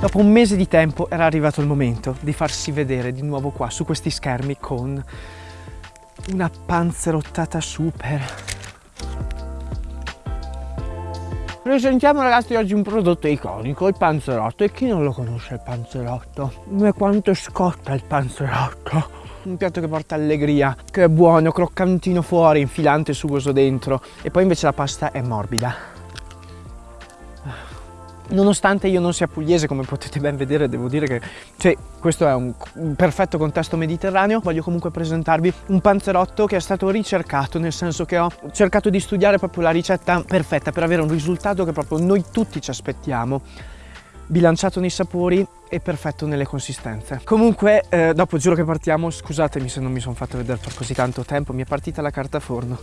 Dopo un mese di tempo era arrivato il momento di farsi vedere di nuovo qua su questi schermi con una panzerottata super. Presentiamo ragazzi oggi un prodotto iconico, il panzerotto. E chi non lo conosce il panzerotto? Ma quanto scotta il panzerotto? un piatto che porta allegria, che è buono, croccantino fuori, infilante e sugoso dentro e poi invece la pasta è morbida. Nonostante io non sia pugliese, come potete ben vedere, devo dire che cioè, questo è un, un, perfetto contesto mediterraneo. Voglio comunque presentarvi un panzerotto che è stato ricercato, nel senso che ho cercato di studiare proprio la ricetta perfetta per avere un risultato che proprio noi tutti ci aspettiamo bilanciato nei sapori e perfetto nelle consistenze. Comunque, eh, dopo giuro che partiamo, scusatemi se non mi sono fatto vedere per così tanto tempo, mi è partita la carta forno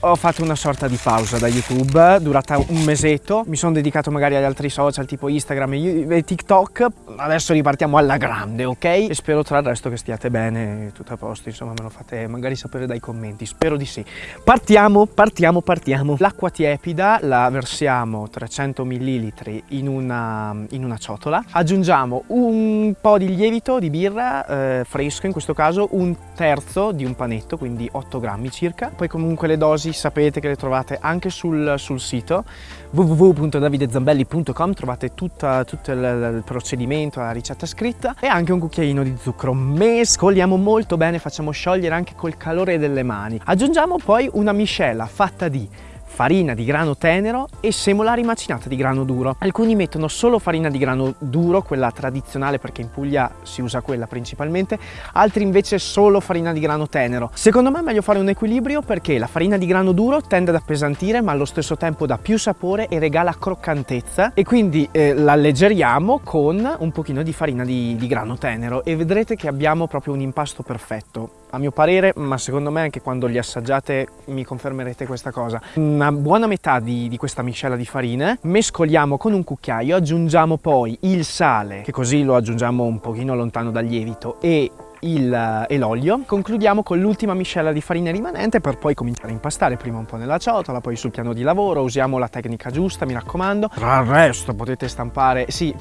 ho fatto una sorta di pausa da YouTube durata un mesetto, mi sono dedicato magari agli altri social tipo Instagram e TikTok, adesso ripartiamo alla grande, ok? E spero tra il resto che stiate bene, tutto a posto, insomma me lo fate magari sapere dai commenti, spero di sì. Partiamo, partiamo, partiamo. L'acqua tiepida la versiamo 300 ml in una, in una ciotola, aggiungiamo un po' di lievito di birra eh, fresco, in questo caso un terzo di un panetto, quindi 8 grammi circa, poi comunque le dosi dosi sapete che le trovate anche sul, sul sito www.davidezambelli.com trovate tutta, tutto il, il, procedimento, la ricetta scritta e anche un cucchiaino di zucchero. Mescoliamo molto bene, facciamo sciogliere anche col calore delle mani. Aggiungiamo poi una miscela fatta di farina di grano tenero e semola rimacinata di grano duro. Alcuni mettono solo farina di grano duro, quella tradizionale perché in Puglia si usa quella principalmente, altri invece solo farina di grano tenero. Secondo me è meglio fare un equilibrio perché la farina di grano duro tende ad appesantire ma allo stesso tempo dà più sapore e regala croccantezza e quindi eh, l'alleggeriamo con un pochino di farina di, di grano tenero e vedrete che abbiamo proprio un impasto perfetto a mio parere, ma secondo me anche quando li assaggiate mi confermerete questa cosa. Una buona metà di, di questa miscela di farine, mescoliamo con un cucchiaio, aggiungiamo poi il sale, che così lo aggiungiamo un pochino lontano dal lievito, e e l'olio. Concludiamo con l'ultima miscela di farina rimanente per poi cominciare a impastare prima un po' nella ciotola, poi sul piano di lavoro, usiamo la tecnica giusta, mi raccomando. Tra il resto potete stampare, sì,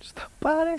stampare,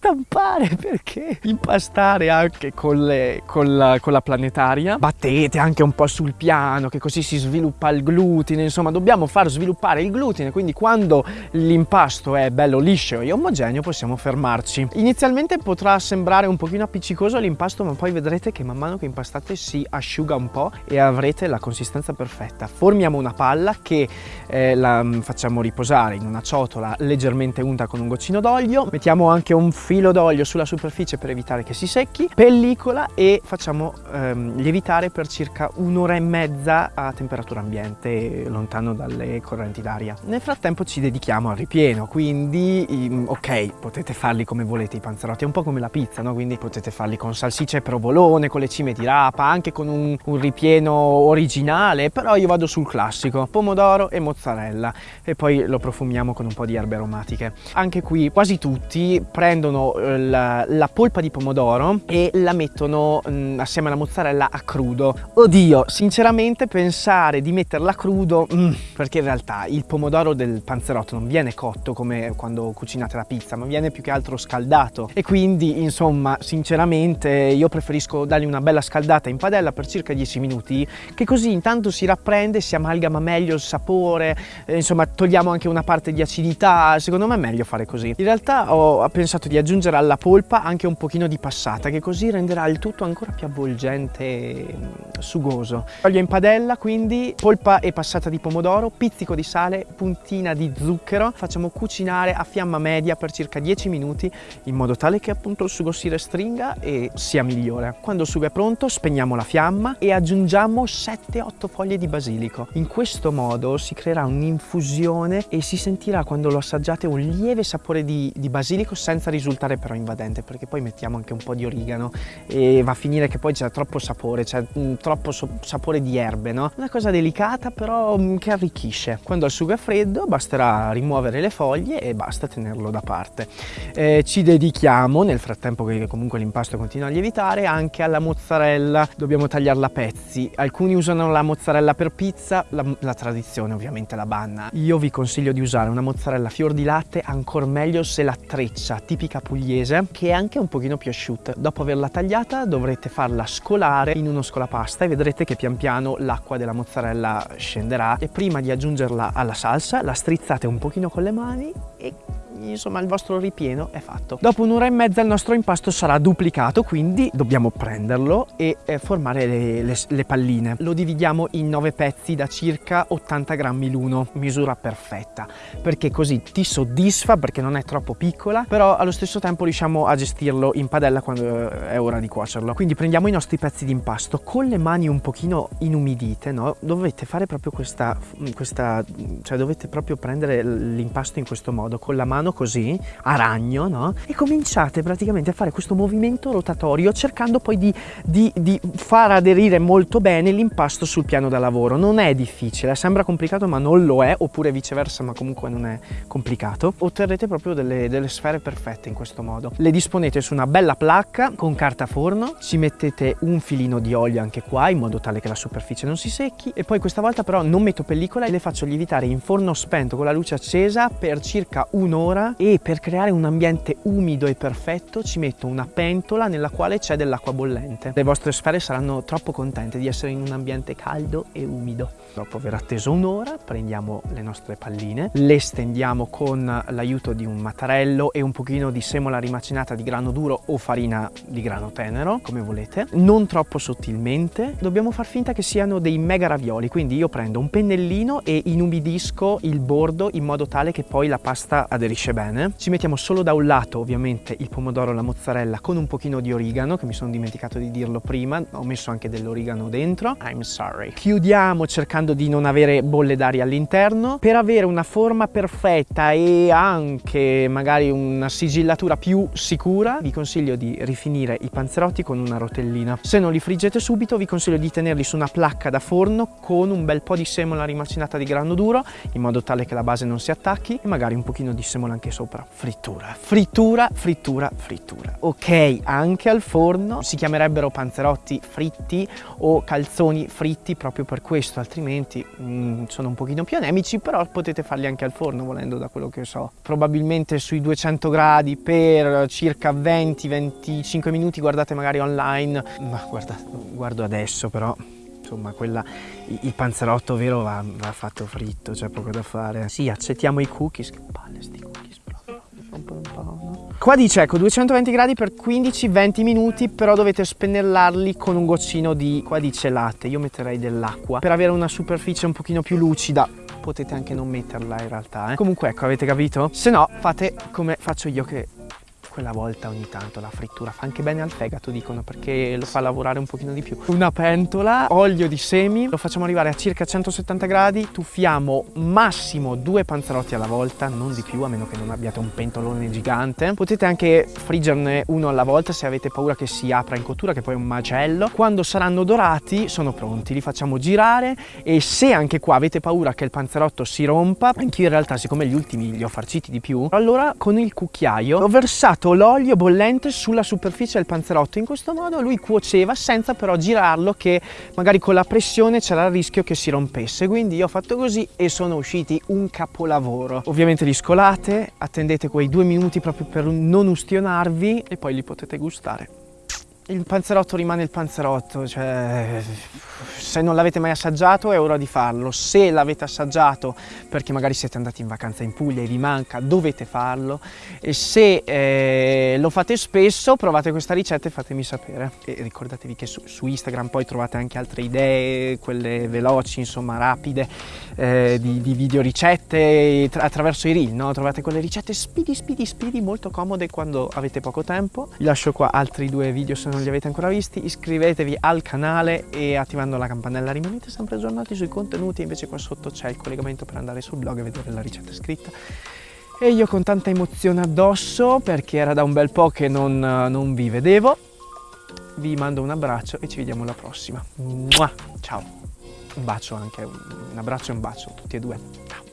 stampare perché? Impastare anche con, le, con, la, con, la, planetaria. Battete anche un po' sul piano che così si sviluppa il glutine. Insomma dobbiamo far sviluppare il glutine quindi quando l'impasto è bello liscio e omogeneo possiamo fermarci. Inizialmente potrà sembrare un pochino appiccicoso l'impasto ma poi vedrete che man mano che impastate si asciuga un po' e avrete la consistenza perfetta. Formiamo una palla che eh, la mm, facciamo riposare in una ciotola leggermente unta con un goccino d'olio, mettiamo anche un filo d'olio sulla superficie per evitare che si secchi, pellicola e facciamo ehm, lievitare per circa un'ora e mezza a temperatura ambiente, lontano dalle correnti d'aria. Nel frattempo ci dedichiamo al ripieno, quindi ok, potete farli come volete i panzerotti, è un po' come la pizza, no? quindi potete farli con salsicce e provolone, con le cime di rapa, anche con un, un ripieno originale, però io vado sul classico, pomodoro e mozzarella e poi lo profumiamo con un po' di erbe aromatiche. Anche qui quasi tutti prendono eh, la, la polpa di pomodoro e la mettono mh, mm, assieme alla mozzarella a crudo. Oddio, sinceramente pensare di metterla a crudo, mh, mm, perché in realtà il pomodoro del panzerotto non viene cotto come quando cucinate la pizza, ma viene più che altro scaldato. E quindi, insomma, sinceramente io preferisco dargli una bella scaldata in padella per circa 10 minuti, che così intanto si rapprende, si amalgama meglio il sapore, eh, insomma togliamo anche una parte di acidità, secondo me è meglio fare così. In realtà ho pensato di aggiungere alla polpa anche un pochino di passata che così renderà il tutto ancora più avvolgente e sugoso. Olio in padella quindi, polpa e passata di pomodoro, pizzico di sale, puntina di zucchero. Facciamo cucinare a fiamma media per circa 10 minuti in modo tale che appunto il sugo si restringa e sia migliore. Quando il sugo è pronto spegniamo la fiamma e aggiungiamo 7-8 foglie di basilico. In questo modo si creerà un'infusione e si sentirà quando lo assaggiate un lieve sapore di, di basilico senza risultare però invadente perché poi mettiamo anche un po' di origano e va a finire che poi c'è troppo sapore, c'è mm, troppo so sapore di erbe, no? Una cosa delicata però mm, che arricchisce. Quando il sugo è freddo basterà rimuovere le foglie e basta tenerlo da parte. Eh, ci dedichiamo, nel frattempo che comunque l'impasto continua a lievitare, anche alla mozzarella. Dobbiamo tagliarla a pezzi. Alcuni usano la mozzarella per pizza, la, la tradizione ovviamente la banna. Io vi consiglio di usare una mozzarella fior di latte, ancora meglio se la treccia, tipica pugliese, che è anche un pochino più asciutta. Dopo averla tagliata dovrete farla scolare in uno scolapasta e vedrete che pian piano l'acqua della mozzarella scenderà e prima di aggiungerla alla salsa la strizzate un pochino con le mani e insomma il vostro ripieno è fatto. Dopo un'ora e mezza il nostro impasto sarà duplicato, quindi dobbiamo prenderlo e eh, formare le, le, le, palline. Lo dividiamo in 9 pezzi da circa 80 grammi l'uno, misura perfetta, perché così ti soddisfa perché non è troppo piccola, però allo stesso tempo riusciamo a gestirlo in padella quando eh, è ora di cuocerlo. Quindi prendiamo i nostri pezzi di impasto con le mani un pochino inumidite, no? Dovete fare proprio questa, questa cioè dovete proprio prendere l'impasto in questo modo, con la mano così, a ragno, no? E cominciate praticamente a fare questo movimento rotatorio cercando poi di, di, di far aderire molto bene l'impasto sul piano da lavoro. Non è difficile, sembra complicato ma non lo è, oppure viceversa ma comunque non è complicato. Otterrete proprio delle, delle sfere perfette in questo modo. Le disponete su una bella placca con carta forno, ci mettete un filino di olio anche qua in modo tale che la superficie non si secchi e poi questa volta però non metto pellicola e le faccio lievitare in forno spento con la luce accesa per circa un'ora un'ora e per creare un ambiente umido e perfetto ci metto una pentola nella quale c'è dell'acqua bollente. Le vostre sfere saranno troppo contente di essere in un ambiente caldo e umido. Dopo aver atteso un'ora prendiamo le nostre palline, le stendiamo con l'aiuto di un mattarello e un pochino di semola rimacinata di grano duro o farina di grano tenero, come volete, non troppo sottilmente. Dobbiamo far finta che siano dei mega ravioli, quindi io prendo un pennellino e inumidisco il bordo in modo tale che poi la pasta aderisce finisce bene. Ci mettiamo solo da un lato ovviamente il pomodoro, la mozzarella con un pochino di origano che mi sono dimenticato di dirlo prima, ho messo anche dell'origano dentro, I'm sorry. Chiudiamo cercando di non avere bolle d'aria all'interno per avere una forma perfetta e anche magari una sigillatura più sicura vi consiglio di rifinire i panzerotti con una rotellina. Se non li friggete subito vi consiglio di tenerli su una placca da forno con un bel po' di semola rimacinata di grano duro in modo tale che la base non si attacchi e magari un pochino di semola anche sopra. Frittura, frittura, frittura, frittura. Ok, anche al forno si chiamerebbero panzerotti fritti o calzoni fritti proprio per questo, altrimenti mm, sono un pochino più anemici, però potete farli anche al forno volendo da quello che so. Probabilmente sui 200 gradi per circa 20-25 minuti, guardate magari online, ma guarda, guardo adesso però insomma quella, il panzerotto vero va, va fatto fritto, c'è poco da fare. Sì, accettiamo i cookies, che palle sti cookies proprio, Qua dice ecco 220 gradi per 15-20 minuti però dovete spennellarli con un goccino di, qua dice latte, io metterei dell'acqua per avere una superficie un pochino più lucida potete anche non metterla in realtà eh. comunque ecco avete capito? se no fate come faccio io che quella volta ogni tanto la frittura fa anche bene al fegato dicono perché lo fa lavorare un pochino di più. Una pentola olio di semi lo facciamo arrivare a circa 170 gradi tuffiamo massimo due panzerotti alla volta non di più a meno che non abbiate un pentolone gigante. Potete anche friggerne uno alla volta se avete paura che si apra in cottura che poi è un macello. Quando saranno dorati sono pronti li facciamo girare e se anche qua avete paura che il panzerotto si rompa anch'io in realtà siccome gli ultimi li ho farciti di più allora con il cucchiaio ho versato versato l'olio bollente sulla superficie del panzerotto. In questo modo lui cuoceva senza però girarlo che magari con la pressione c'era il rischio che si rompesse. Quindi io ho fatto così e sono usciti un capolavoro. Ovviamente li scolate, attendete quei due minuti proprio per non ustionarvi e poi li potete gustare. Il panzerotto rimane il panzerotto, cioè se non l'avete mai assaggiato è ora di farlo, se l'avete assaggiato perché magari siete andati in vacanza in Puglia e vi manca dovete farlo. E se eh, lo fate spesso provate questa ricetta e fatemi sapere. E ricordatevi che su, su Instagram poi trovate anche altre idee, quelle veloci insomma rapide eh, di, di, video ricette attraverso i reel, no? trovate quelle ricette speedy speedy speedy molto comode quando avete poco tempo. Vi lascio qua altri due video se non li avete ancora visti iscrivetevi al canale e attivando la campanella rimanete sempre aggiornati sui contenuti invece qua sotto c'è il collegamento per andare sul blog e vedere la ricetta scritta E io con tanta emozione addosso, perché era da un bel po' che non, non vi vedevo, vi mando un abbraccio e ci vediamo alla prossima. Mua! Ciao! Un bacio anche, un abbraccio e un bacio, tutti e due. Ciao!